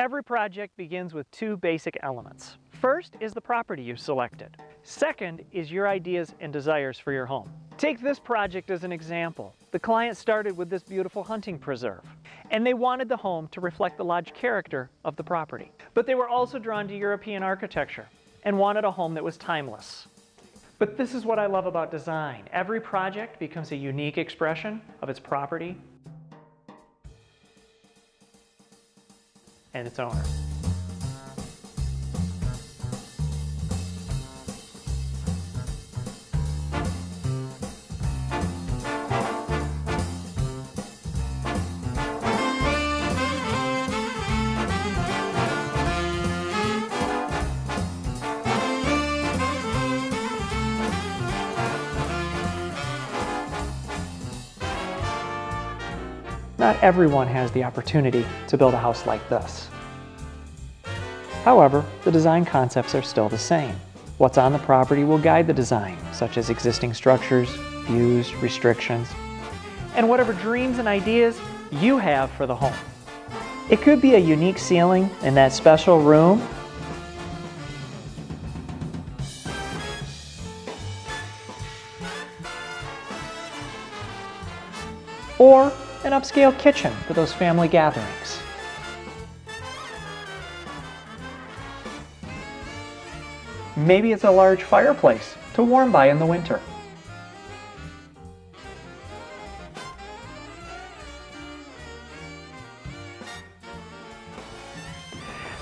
Every project begins with two basic elements. First is the property you selected. Second is your ideas and desires for your home. Take this project as an example. The client started with this beautiful hunting preserve, and they wanted the home to reflect the lodge character of the property. But they were also drawn to European architecture and wanted a home that was timeless. But this is what I love about design. Every project becomes a unique expression of its property and its owner. Not everyone has the opportunity to build a house like this. However, the design concepts are still the same. What's on the property will guide the design, such as existing structures, views, restrictions, and whatever dreams and ideas you have for the home. It could be a unique ceiling in that special room or an upscale kitchen for those family gatherings. Maybe it's a large fireplace to warm by in the winter.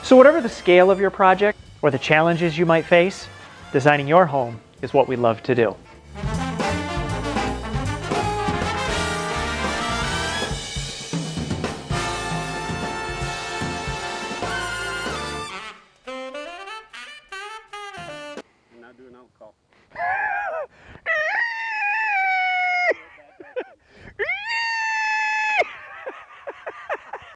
So whatever the scale of your project or the challenges you might face, designing your home is what we love to do. Ah!